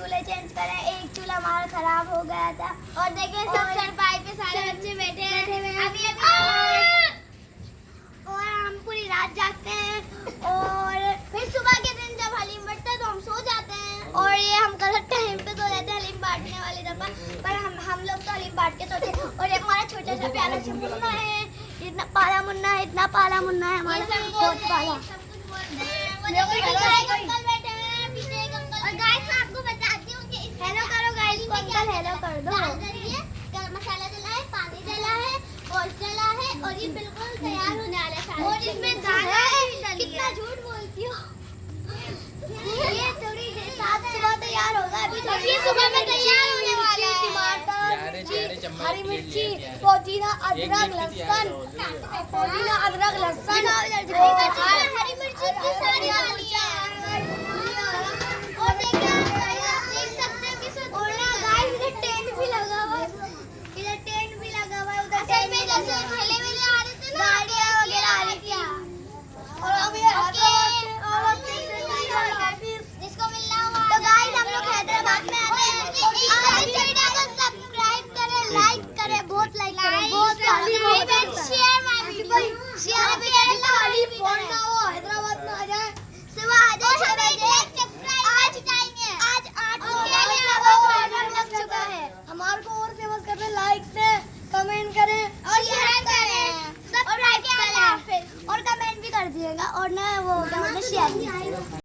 چولہے چینج کرے ایک چولہا ہمارا خراب ہو گیا تھا۔ اور دیکھیں سب چرپائی پہ سارے بچے بیٹھے ہیں۔ ابھی اور ہم پوری رات جاگتے ہیں۔ اور پھر صبح کے دن جب حلیم بٹتا ہے تو ہم سو جاتے ہیں۔ اور یہ ہم غلط ٹائم پہ سو جاتے ہیں حلیم بانٹنے والے دفعہ۔ پر ہم ہم لوگ تو حلیم بانٹ کے سوتے ہیں۔ اور یہ ہمارا چھوٹا سا پیارا سا منا ہے۔ اتنا پالا منا ہے اتنا پالا منا ہے۔ ہمارا بہت پالا۔ اور یہ بالکل تیار ہونے والا اور اس میں کتنا جھوٹ بولتی ہو۔ یہ تھوڑی دیر ساتھ صبح تیار ہوگا ابھی تھوڑی صبح میں تیار ہونے والا ہے۔ ٹماٹر ہری مرچی پودینہ ادرک لہسن۔ پودینہ ادرک لہسن۔ حیدرآباد میں آ اور کمنٹ بھی کر دیجیے گا اور نہ وہ شیئر